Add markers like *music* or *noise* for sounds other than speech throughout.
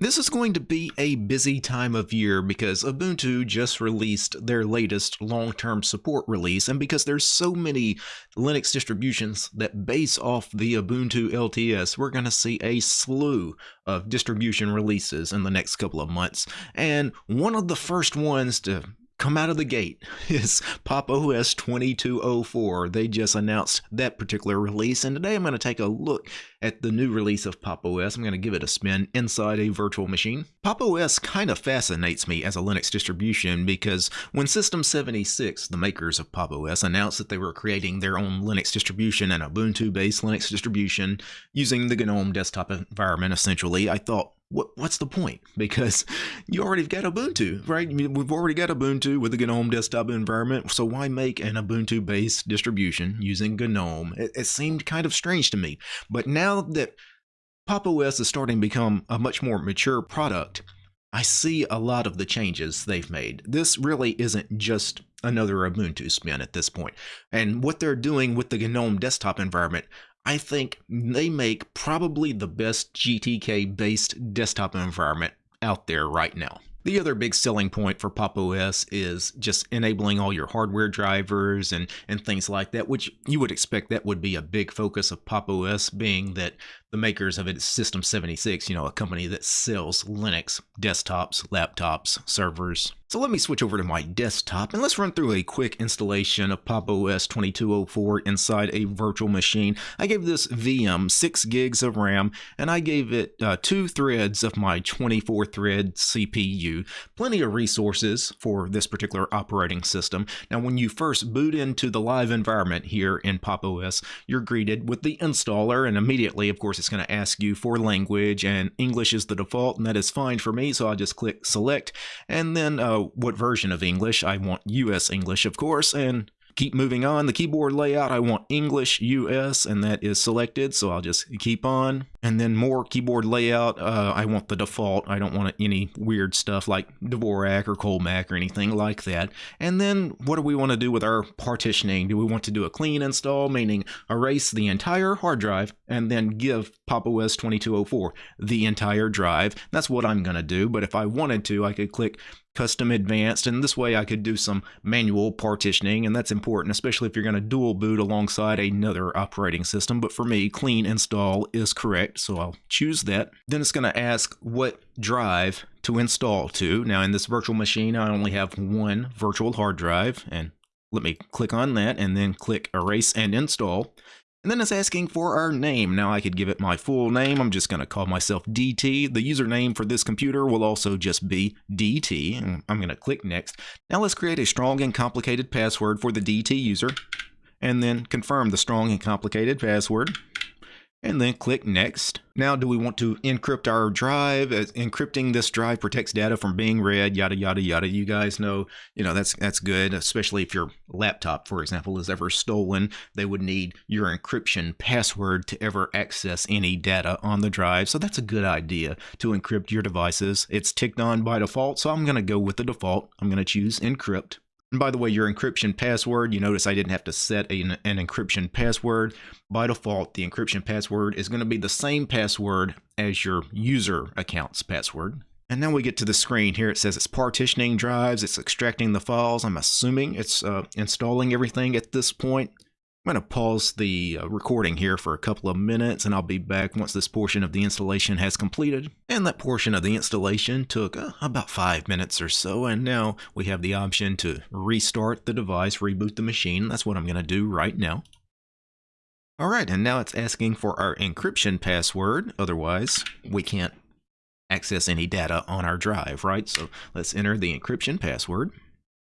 This is going to be a busy time of year because Ubuntu just released their latest long-term support release and because there's so many Linux distributions that base off the Ubuntu LTS, we're going to see a slew of distribution releases in the next couple of months. And one of the first ones to come out of the gate *laughs* is Pop! OS 2204. They just announced that particular release, and today I'm going to take a look at the new release of Pop! OS. I'm going to give it a spin inside a virtual machine. Pop! OS kind of fascinates me as a Linux distribution because when System 76, the makers of Pop! OS, announced that they were creating their own Linux distribution, an Ubuntu-based Linux distribution using the GNOME desktop environment essentially, I thought, what, what's the point? *laughs* Because you already got Ubuntu, right? We've already got Ubuntu with the GNOME desktop environment, so why make an Ubuntu-based distribution using GNOME? It, it seemed kind of strange to me. But now that Pop! OS is starting to become a much more mature product, I see a lot of the changes they've made. This really isn't just another Ubuntu spin at this point. And what they're doing with the GNOME desktop environment, I think they make probably the best GTK based desktop environment out there right now. The other big selling point for Pop! OS is just enabling all your hardware drivers and, and things like that, which you would expect that would be a big focus of Pop! OS, being that the makers of it, System 76, you know, a company that sells Linux desktops, laptops, servers. So let me switch over to my desktop and let's run through a quick installation of Pop! OS 2204 inside a virtual machine. I gave this VM 6 gigs of RAM and I gave it uh, two threads of my 24 thread CPU. Plenty of resources for this particular operating system. Now when you first boot into the live environment here in Pop! OS, you're greeted with the installer and immediately, of course, course, it's going to ask you for language, and English is the default, and that is fine for me. So I'll just click select, and then uh, what version of English? I want US English, of course, and keep moving on. The keyboard layout, I want English US, and that is selected, so I'll just keep on. And then more keyboard layout, uh, I want the default. I don't want any weird stuff like Dvorak or Colemak or anything like that. And then what do we want to do with our partitioning? Do we want to do a clean install, meaning erase the entire hard drive and then give Pop! OS 2204 the entire drive? That's what I'm going to do, but if I wanted to, I could click custom advanced and this way I could do some manual partitioning and that's important especially if you're going to dual boot alongside another operating system but for me clean install is correct so I'll choose that then it's going to ask what drive to install to now in this virtual machine I only have one virtual hard drive and let me click on that and then click erase and install and then it's asking for our name. Now I could give it my full name. I'm just going to call myself DT. The username for this computer will also just be DT. I'm going to click next. Now let's create a strong and complicated password for the DT user. And then confirm the strong and complicated password and then click next. Now, do we want to encrypt our drive? As encrypting this drive protects data from being read, yada, yada, yada. You guys know, you know, that's, that's good, especially if your laptop, for example, is ever stolen. They would need your encryption password to ever access any data on the drive. So that's a good idea to encrypt your devices. It's ticked on by default, so I'm going to go with the default. I'm going to choose encrypt. And by the way, your encryption password, you notice I didn't have to set an, an, encryption password. By default, the encryption password is going to be the same password as your user account's password. And now we get to the screen here. It says it's partitioning drives, it's extracting the files. I'm assuming it's uh, installing everything at this point. I'm going to pause the uh, recording here for a couple of minutes and I'll be back once this portion of the installation has completed. And that portion of the installation took uh, about five minutes or so and now we have the option to restart the device, reboot the machine. That's what I'm going to do right now. Alright, and now it's asking for our encryption password, otherwise we can't access any data on our drive, right? So let's enter the encryption password.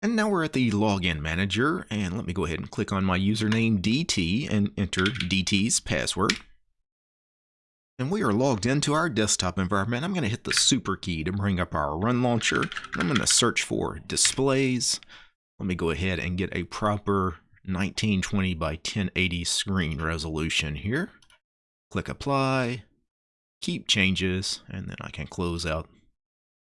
And now we're at the login manager and let me go ahead and click on my username DT and enter DT's password. And we are logged into our desktop environment. I'm going to hit the super key to bring up our run launcher. I'm going to search for displays. Let me go ahead and get a proper 1920 by 1080 screen resolution here. Click apply, keep changes, and then I can close out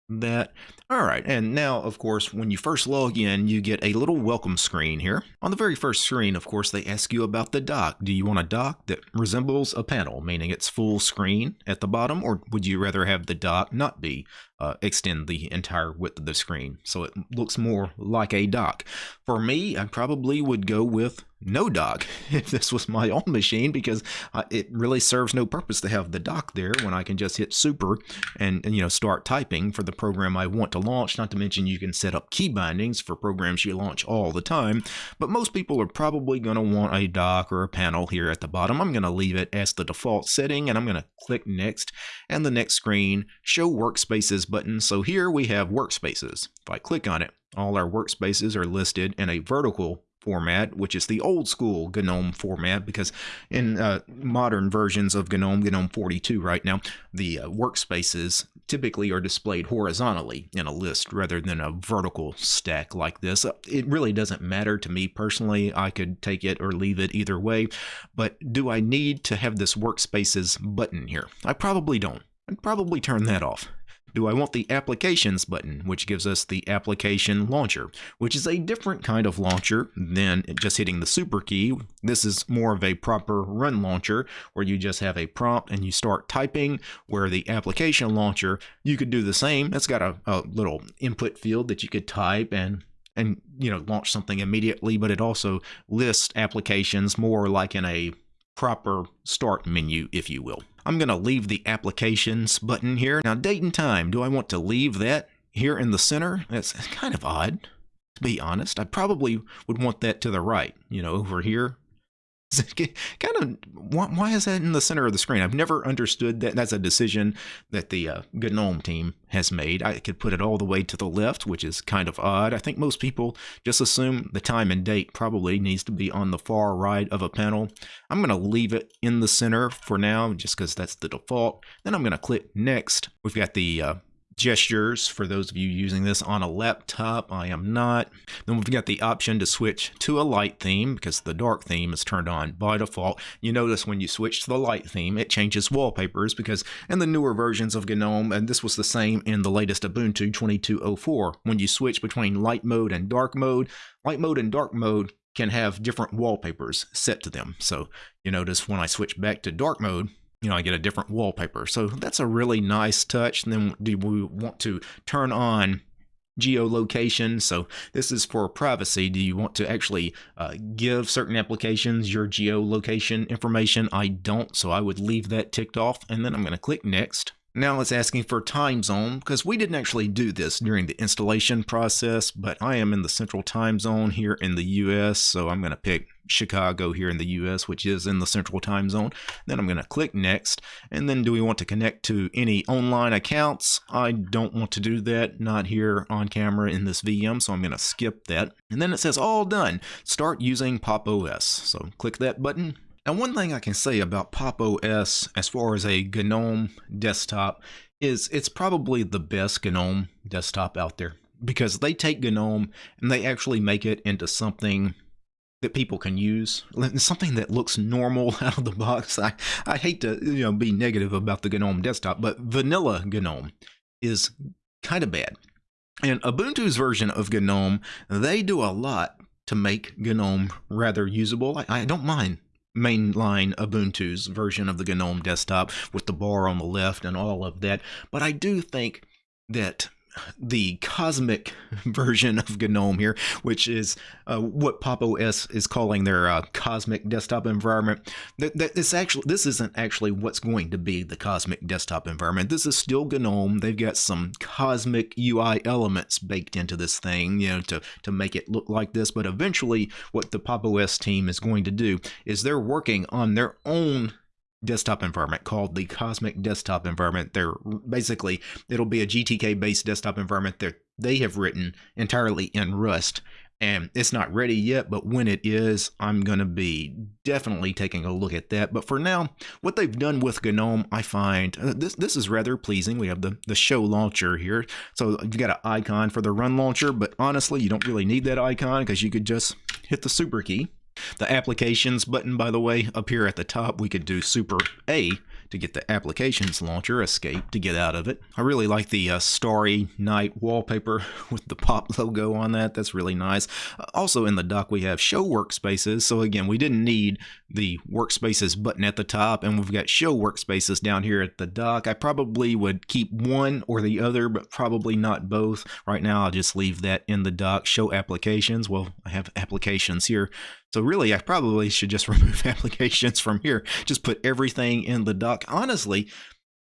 that. All right, and now, of course, when you first log in, you get a little welcome screen here. On the very first screen, of course, they ask you about the dock. Do you want a dock that resembles a panel, meaning it's full screen at the bottom, or would you rather have the dock not be uh, extend the entire width of the screen so it looks more like a dock? For me, I probably would go with no dock. *laughs* If this was my own machine because uh, it really serves no purpose to have the dock there when I can just hit super and, and, you know start typing for the program I want to launch not to mention you can set up key bindings for programs you launch all the time. But most people are probably going to want a dock or a panel here at the bottom. I'm going to leave it as the default setting and I'm going to click next and the next screen show workspaces button so here we have workspaces if I click on it all our workspaces are listed in a vertical format, which is the old school GNOME format, because in uh, modern versions of GNOME, GNOME 42 right now, the uh, workspaces typically are displayed horizontally in a list rather than a vertical stack like this. Uh, it really doesn't matter to me personally. I could take it or leave it either way, but do I need to have this workspaces button here? I probably don't. I'd probably turn that off do I want the Applications button, which gives us the Application Launcher, which is a different kind of launcher than just hitting the Super key. This is more of a proper run launcher where you just have a prompt and you start typing, where the Application Launcher, you could do the same. It's got a, a little input field that you could type and and you know launch something immediately but it also lists applications more like in a proper start menu, if you will. I'm going to leave the applications button here. Now, date and time, do I want to leave that here in the center? That's kind of odd, to be honest. I probably would want that to the right, you know, over here kind of why, why, is that in the center of the screen? I've never understood that. That's a decision that the uh, GNOME team has made. I could put it all the way to the left, which is kind of odd. I think most people just assume the time and date probably needs to be on the far right of a panel. I'm going to leave it in the center for now, just because that's the default. Then I'm going to click next. We've got the uh, gestures for those of you using this on a laptop. I am not. Then we've got the option to switch to a light theme because the dark theme is turned on by default. You notice when you switch to the light theme, it changes wallpapers because in the newer versions of GNOME, and this was the same in the latest Ubuntu 2204, when you switch between light mode and dark mode, light mode and dark mode can have different wallpapers set to them. So you notice when I switch back to dark mode, you know, I get a different wallpaper. So that's a really nice touch. And then do we want to turn on geolocation. So this is for privacy. Do you want to actually uh, give certain applications your geolocation information? I don't, so I would leave that ticked off. And then I'm going to click next. Now it's asking for time zone because we didn't actually do this during the installation process, but I am in the central time zone here in the US, so I'm going to pick Chicago here in the US, which is in the central time zone. Then I'm going to click next. And then do we want to connect to any online accounts? I don't want to do that, not here on camera in this VM, so I'm going to skip that. And then it says all done. Start using Pop OS. So click that button now, one thing I can say about Pop! OS as far as a GNOME desktop is it's probably the best GNOME desktop out there because they take GNOME and they actually make it into something that people can use, something that looks normal *laughs* out of the box. I, I hate to you know be negative about the GNOME desktop, but vanilla GNOME is kind of bad. And Ubuntu's version of GNOME, they do a lot to make GNOME rather usable. I, I don't mind mainline Ubuntu's version of the GNOME desktop with the bar on the left and all of that. But I do think that the cosmic *laughs* version of GNOME here, which is uh, what Pop! OS is calling their uh, cosmic desktop environment. That, this actually this isn't actually what's going to be the cosmic desktop environment. This is still GNOME. They've got some cosmic UI elements baked into this thing, you know, to to make it look like this. But eventually, what the Pop! OS team is going to do is they're working on their own desktop environment called the Cosmic Desktop Environment. They're basically it'll be a GTK based desktop environment that they have written entirely in Rust. And it's not ready yet, but when it is, I'm going to be definitely taking a look at that. But for now, what they've done with GNOME, I find uh, this this is rather pleasing. We have the, the show launcher here. So you've got an icon for the run launcher, but honestly, you don't really need that icon because you could just hit the super key the applications button, by the way, up here at the top, we could do super A to get the applications launcher, escape to get out of it. I really like the uh, Starry Night wallpaper *laughs* with the pop logo on that. That's really nice. Uh, also in the dock we have show workspaces. So again, we didn't need the workspaces button at the top and we've got show workspaces down here at the dock. I probably would keep one or the other, but probably not both. Right now I'll just leave that in the dock. Show applications. Well, I have applications here. So really, I probably should just *laughs* remove applications from here. Just put everything in the dock. Honestly,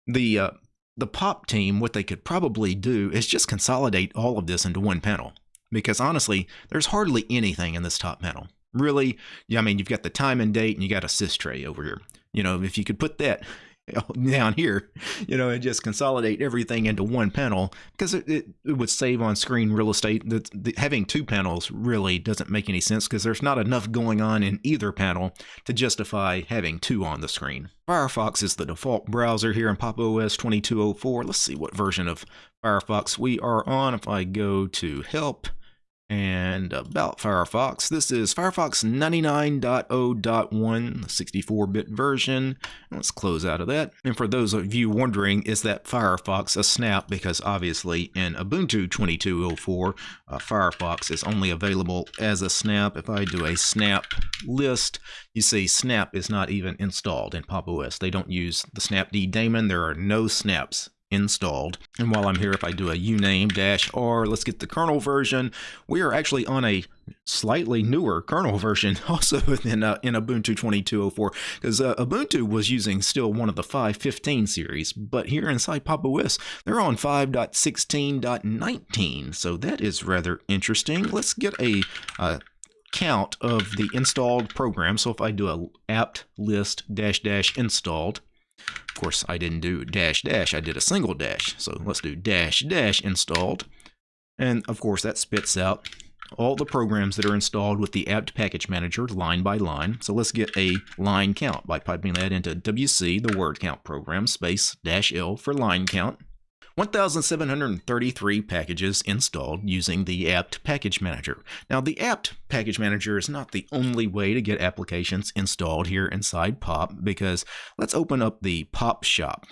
the uh, the pop team, what they could probably do is just consolidate all of this into one panel. Because honestly, there's hardly anything in this top panel. Really, I mean, you've got the time and date and you got a sys tray over here. You know, if you could put that *laughs* down here, you know, and just consolidate everything into one panel because it, it, it would save on screen real estate. The, the, having two panels really doesn't make any sense because there's not enough going on in either panel to justify having two on the screen. Firefox is the default browser here in Pop! OS 2204. Let's see what version of Firefox we are on. If I go to help, and about Firefox, this is Firefox 99.0.1, 64-bit version. Let's close out of that. And for those of you wondering, is that Firefox a snap? Because obviously in Ubuntu 22.04, uh, Firefox is only available as a snap. If I do a snap list, you see snap is not even installed in Pop! OS. They don't use the snapd daemon. There are no snaps installed. And while I'm here, if I do a uname dash r, let's get the kernel version. We are actually on a slightly newer kernel *laughs* version also in, uh, in Ubuntu 2204 because uh, Ubuntu was using still one of the 5.15 series, but here inside Pop! OS, they're on 5.16.19. So that is rather interesting. Let's get a uh, count of the installed program. So if I do a apt list dash dash installed, of course, I didn't do dash dash, I did a single dash. So let's do dash dash installed. And of course, that spits out all the programs that are installed with the apt package manager line by line. So let's get a line count by piping that into WC, the word count program, space dash L for line count. 1,733 packages installed using the apt package manager. Now the apt package manager is not the only way to get applications installed here inside POP because let's open up the POP shop.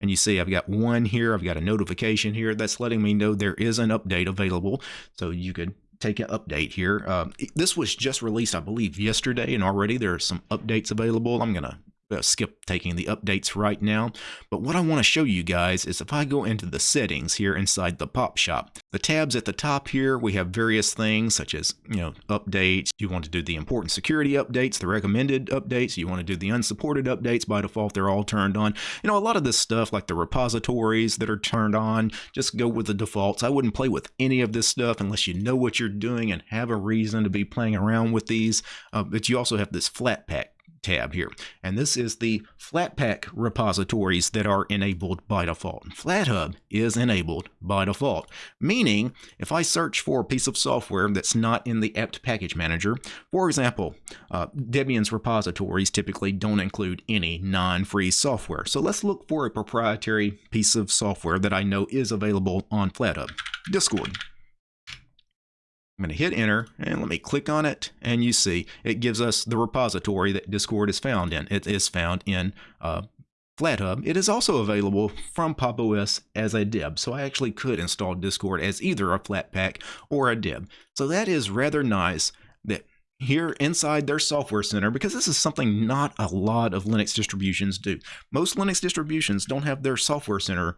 And you see I've got one here, I've got a notification here that's letting me know there is an update available. So you could take an update here. Uh, this was just released, I believe, yesterday, and already there are some updates available. I'm going to uh, skip taking the updates right now. But what I want to show you guys is if I go into the settings here inside the pop shop, the tabs at the top here, we have various things such as, you know, updates. You want to do the important security updates, the recommended updates. You want to do the unsupported updates. By default, they're all turned on. You know, a lot of this stuff like the repositories that are turned on, just go with the defaults. I wouldn't play with any of this stuff unless you know what you're doing and have a reason to be playing around with these. Uh, but you also have this Flatpak tab here. And this is the Flatpak repositories that are enabled by default. FlatHub is enabled by default, meaning if I search for a piece of software that's not in the apt package manager, for example, uh, Debian's repositories typically don't include any non-free software. So let's look for a proprietary piece of software that I know is available on FlatHub. Discord. I'm going to hit enter and let me click on it and you see it gives us the repository that Discord is found in. It is found in uh, FlatHub. It is also available from Pop! OS as a deb, so I actually could install Discord as either a Flatpak or a deb. So that is rather nice that here inside their software center because this is something not a lot of Linux distributions do. Most Linux distributions don't have their software center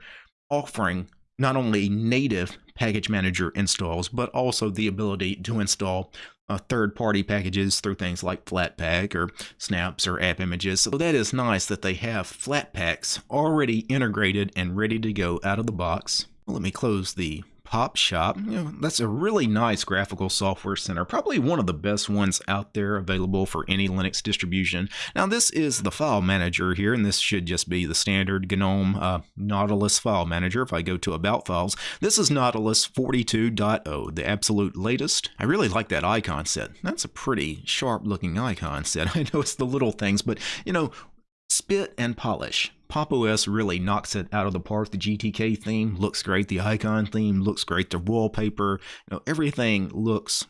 offering not only native package manager installs, but also the ability to install uh, third-party packages through things like Flatpak or Snaps or App Images. So that is nice that they have Flatpaks already integrated and ready to go out of the box. Let me close the Pop Shop. You know, that's a really nice graphical software center, probably one of the best ones out there available for any Linux distribution. Now, this is the file manager here, and this should just be the standard GNOME uh, Nautilus file manager. If I go to About Files, this is Nautilus 42.0, the absolute latest. I really like that icon set. That's a pretty sharp looking icon set. *laughs* I know it's the little things, but you know, spit and polish. Pop! OS really knocks it out of the park. The GTK theme looks great. The icon theme looks great. The wallpaper, you know, everything looks,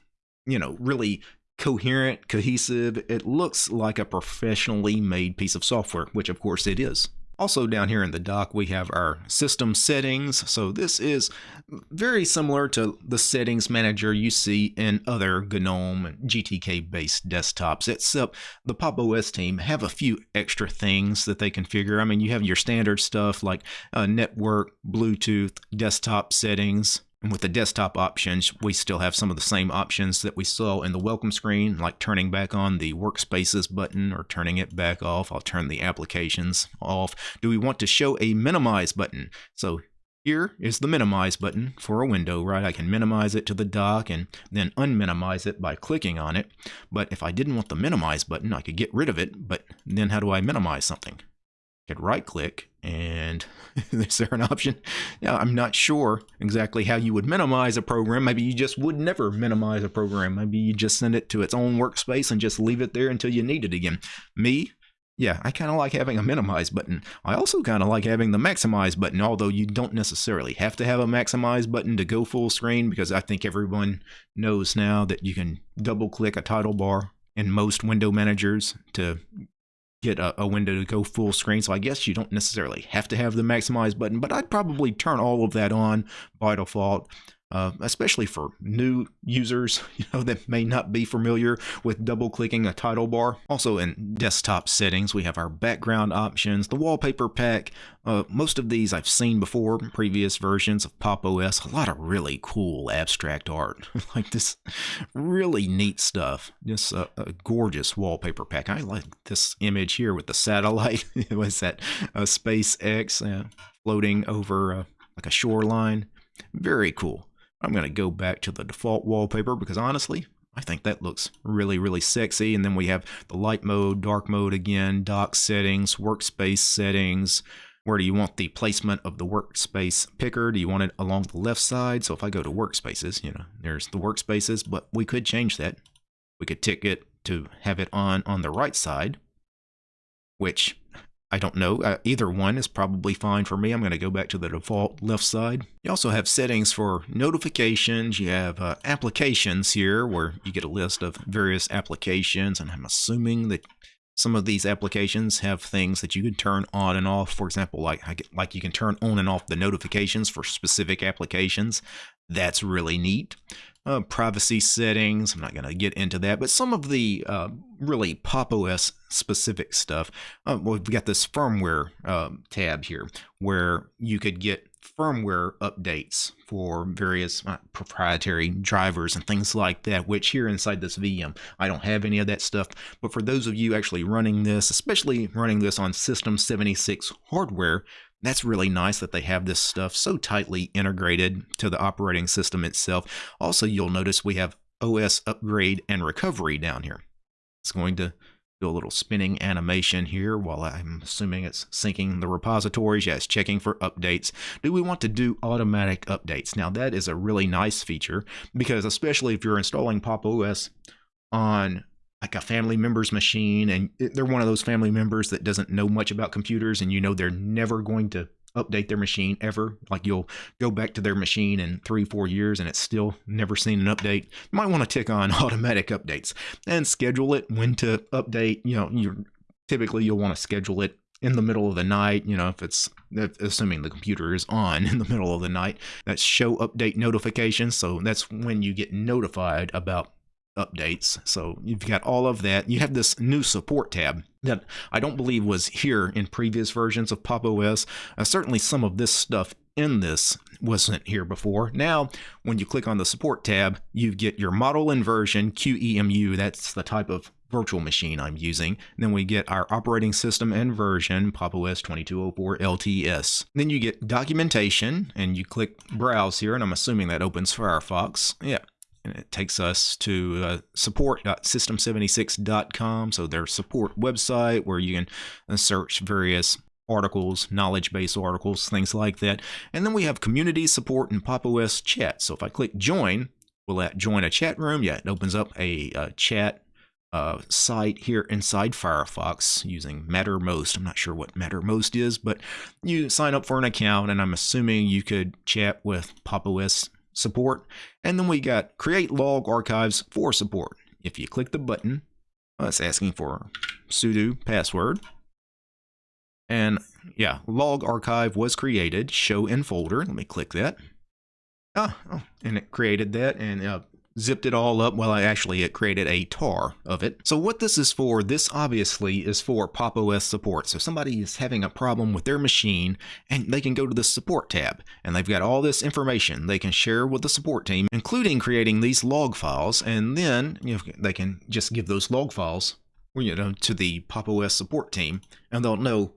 you know, really coherent, cohesive. It looks like a professionally made piece of software, which of course it is. Also down here in the dock, we have our system settings. So this is very similar to the settings manager you see in other GNOME and GTK based desktops, except the Pop! OS team have a few extra things that they configure. I mean, you have your standard stuff like uh, network, Bluetooth, desktop settings, and with the desktop options, we still have some of the same options that we saw in the welcome screen, like turning back on the workspaces button or turning it back off. I'll turn the applications off. Do we want to show a minimize button? So here is the minimize button for a window, right? I can minimize it to the dock and then unminimize it by clicking on it. But if I didn't want the minimize button, I could get rid of it. But then how do I minimize something? Could right click and *laughs* is there an option? Now, I'm not sure exactly how you would minimize a program. Maybe you just would never minimize a program. Maybe you just send it to its own workspace and just leave it there until you need it again. Me, yeah, I kind of like having a minimize button. I also kind of like having the maximize button, although you don't necessarily have to have a maximize button to go full screen because I think everyone knows now that you can double click a title bar in most window managers to get a, a, window to go full screen. So I guess you don't necessarily have to have the maximize button, but I'd probably turn all of that on by default uh, especially for new users, *laughs* you know, that may not be familiar with double clicking a title bar. Also in desktop settings, we have our background options, the wallpaper pack. Uh, most of these I've seen before, previous versions of Pop! OS. A lot of really cool abstract art, *laughs* like this really neat stuff. Just a, a, gorgeous wallpaper pack. I like this image here with the satellite. *laughs* it was that uh, SpaceX uh, floating over uh, like a shoreline. Very cool. I'm going to go back to the default wallpaper because honestly, I think that looks really, really sexy. And then we have the light mode, dark mode again, dock settings, workspace settings. Where do you want the placement of the workspace picker? Do you want it along the left side? So if I go to workspaces, you know, there's the workspaces, but we could change that. We could tick it to have it on on the right side, which I don't know. Uh, either one is probably fine for me. I'm going to go back to the default left side. You also have settings for notifications. You have uh, applications here where you get a list of various applications. And I'm assuming that some of these applications have things that you can turn on and off. For example, like, like you can turn on and off the notifications for specific applications. That's really neat uh, privacy settings. I'm not going to get into that, but some of the uh, really Pop! OS specific stuff. Uh, well, we've got this firmware um, tab here where you could get firmware updates for various uh, proprietary drivers and things like that, which here inside this VM, I don't have any of that stuff. But for those of you actually running this, especially running this on System 76 hardware, that's really nice that they have this stuff so tightly integrated to the operating system itself. Also, you'll notice we have OS upgrade and recovery down here. It's going to do a little spinning animation here while I'm assuming it's syncing the repositories. It's checking for updates. Do we want to do automatic updates? Now, that is a really nice feature because especially if you're installing Pop! OS on like a family member's machine and they're one of those family members that doesn't know much about computers and you know they're never going to update their machine ever. Like you'll go back to their machine in three four years and it's still never seen an update. You might want to tick on *laughs* automatic updates and schedule it when to update. You know you typically you'll want to schedule it in the middle of the night, you know, if it's assuming the computer is on *laughs* in the middle of the night, that's show update notifications. So that's when you get notified about updates. So you've got all of that. You have this new support tab that I don't believe was here in previous versions of Pop! OS. Uh, certainly some of this stuff in this wasn't here before. Now, when you click on the support tab, you get your model inversion QEMU. That's the type of virtual machine I'm using. Then we get our operating system and version, Pop! OS 2204 LTS. Then you get documentation and you click browse here and I'm assuming that opens Firefox. Yeah, and it takes us to uh, support.system76.com. So their support website where you can uh, search various articles, knowledge base articles, things like that. And then we have community support and Pop! OS chat. So if I click join, we'll that join a chat room? Yeah, it opens up a, a chat uh, site here inside Firefox using Mattermost. I'm not sure what Mattermost is, but you sign up for an account, and I'm assuming you could chat with Pop! OS support. And then we got create log archives for support. If you click the button, it's asking for sudo password. And yeah, log archive was created. Show in folder. Let me click that. Ah, oh, and it created that and uh, zipped it all up. Well, I actually it created a tar of it. So what this is for, this obviously is for Pop! OS support. So somebody is having a problem with their machine and they can go to the support tab and they've got all this information they can share with the support team, including creating these log files. And then you know, they can just give those log files you know, to the Pop! OS support team and they'll know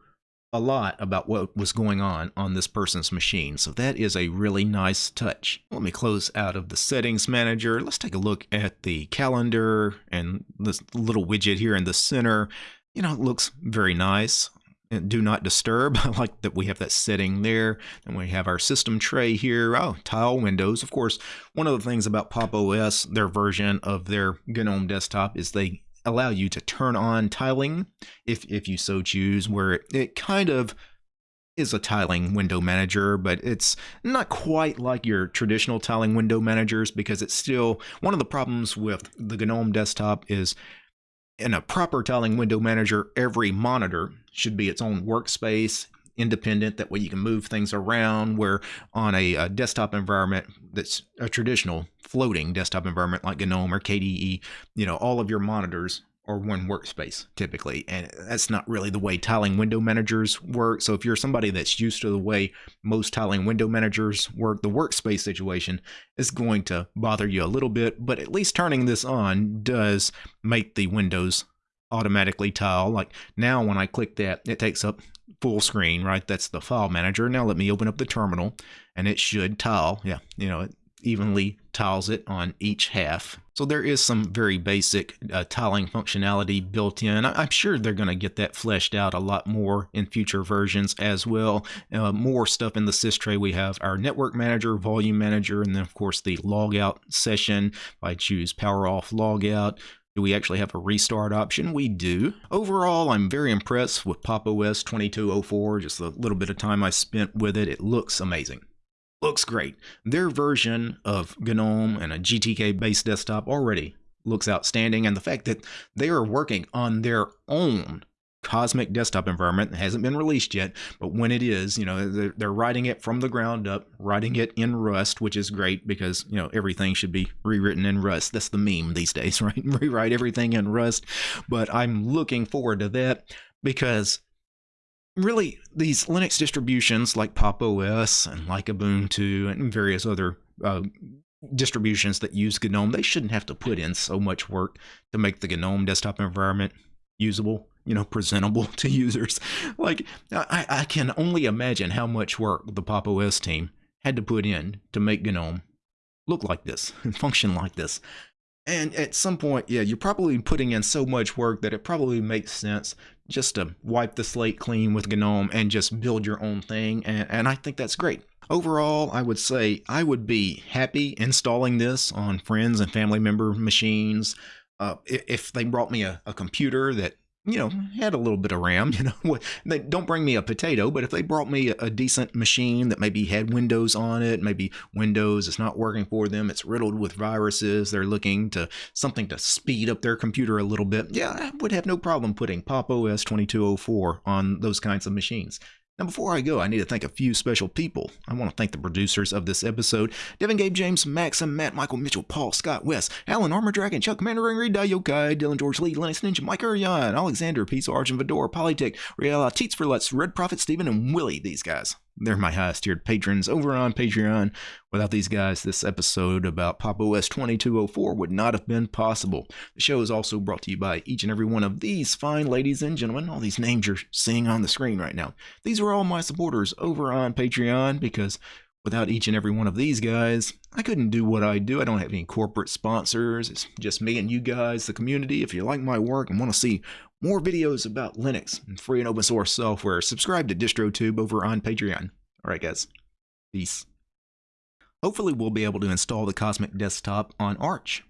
a lot about what was going on on this person's machine. So that is a really nice touch. Let me close out of the settings manager. Let's take a look at the calendar and this little widget here in the center. You know, it looks very nice. And do not disturb. *laughs* I like that we have that setting there. And we have our system tray here. Oh, tile windows. Of course, one of the things about Pop! OS, their version of their GNOME desktop, is they allow you to turn on tiling if, if you so choose, where it, kind of is a tiling window manager, but it's not quite like your traditional tiling window managers because it's still one of the problems with the GNOME desktop is in a proper tiling window manager, every monitor should be its own workspace independent. That way you can move things around. Where on a, a, desktop environment that's a traditional floating desktop environment like GNOME or KDE, you know, all of your monitors are one workspace typically. And that's not really the way tiling window managers work. So if you're somebody that's used to the way most tiling window managers work, the workspace situation is going to bother you a little bit. But at least turning this on does make the windows automatically tile. Like now when I click that, it takes up full screen, right? That's the file manager. Now let me open up the terminal and it should tile. Yeah, you know, it evenly tiles it on each half. So there is some very basic uh, tiling functionality built in. I'm sure they're going to get that fleshed out a lot more in future versions as well. Uh, more stuff in the sys tray. We have our network manager, volume manager, and then of course the logout session. If I choose power off logout, do we actually have a restart option? We do. Overall, I'm very impressed with Pop! OS 2204. Just a little bit of time I spent with it. It looks amazing. Looks great. Their version of GNOME and a GTK-based desktop already looks outstanding. And the fact that they are working on their own Cosmic desktop environment. It hasn't been released yet, but when it is, you know, they're, they're writing it from the ground up, writing it in Rust, which is great because, you know, everything should be rewritten in Rust. That's the meme these days, *laughs* right? Rewrite everything in Rust. But I'm looking forward to that because really these Linux distributions like Pop! OS and like Ubuntu and various other uh, distributions that use GNOME, they shouldn't have to put in so much work to make the GNOME desktop environment usable you know, presentable *laughs* to users. Like, I, I can only imagine how much work the Pop! OS team had to put in to make GNOME look like this *laughs* and function like this. And at some point, yeah, you're probably putting in so much work that it probably makes sense just to wipe the slate clean with GNOME and just build your own thing. And, and I think that's great. Overall, I would say I would be happy installing this on friends and family member machines. Uh, if they brought me a, a computer that you know, mm-hmm. had a little bit of RAM, *laughs* you know, they don't bring me a potato, but if they brought me a, decent machine that maybe had Windows on it, maybe Windows is not working for them, it's riddled with viruses, they're looking to something to speed up their computer a little bit, yeah, I would have no problem putting Pop! OS 2204 on those kinds of machines. Now, before I go, I need to thank a few special people. I want to thank the producers of this episode Devin Gabe James, Maxim, Matt, Michael, Mitchell, Paul, Scott, West, Alan, Armor Dragon, Chuck, Commander Ring, Reed, Yokai, Dylan, George Lee, Linux Ninja, Mike Urian, Alexander, Pizza, Arjun, Vidor, Polytech, Riella, Teats for Lutz, Red Prophet, Steven, and Willie. These guys. They're my highest tiered patrons over on Patreon. Without these guys, this episode about Pop! OS 2204 would not have been possible. The show is also brought to you by each and every one of these fine ladies and gentlemen. All these names you're seeing on the screen right now. These are all my supporters over on Patreon because without each and every one of these guys, I couldn't do what I do. I don't have any corporate sponsors. It's just me and you guys, the community. If you like my work and want to see more videos about Linux and free and open source software, subscribe to DistroTube over on Patreon. All right, guys. Peace. Hopefully we'll be able to install the Cosmic Desktop on Arch.